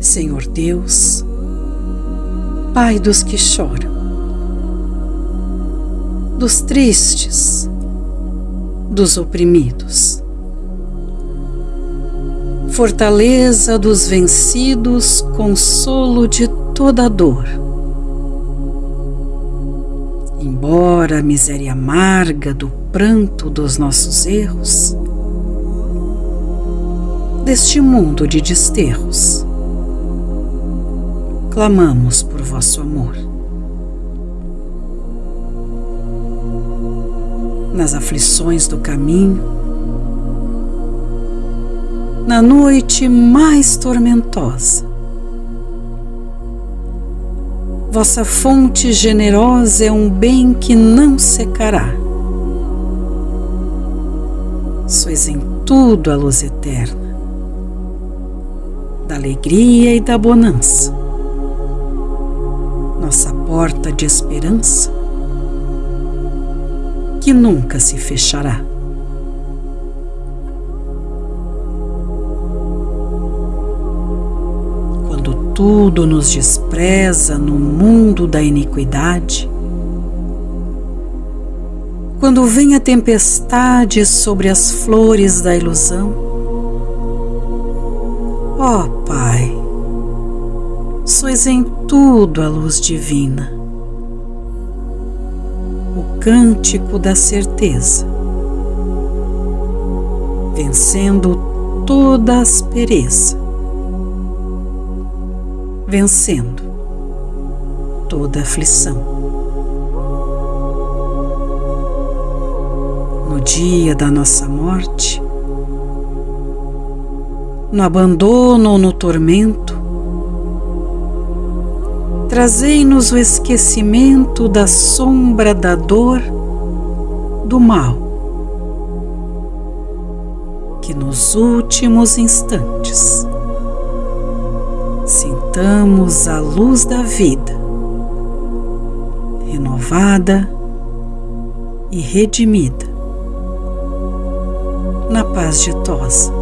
Senhor Deus, Pai dos que choram, dos tristes, dos oprimidos, fortaleza dos vencidos, consolo de toda dor. Embora a miséria amarga do pranto dos nossos erros, deste mundo de desterros, clamamos por vosso amor. Nas aflições do caminho, na noite mais tormentosa, vossa fonte generosa é um bem que não secará. Sois em tudo a luz eterna, da alegria e da bonança porta de esperança que nunca se fechará. Quando tudo nos despreza no mundo da iniquidade, quando vem a tempestade sobre as flores da ilusão, ó oh, Pai, sois em tudo a luz divina, o cântico da certeza, vencendo toda aspereza, vencendo toda aflição. No dia da nossa morte, no abandono ou no tormento, trazei-nos o esquecimento da sombra da dor, do mal, que nos últimos instantes sintamos a luz da vida, renovada e redimida, na paz ditosa.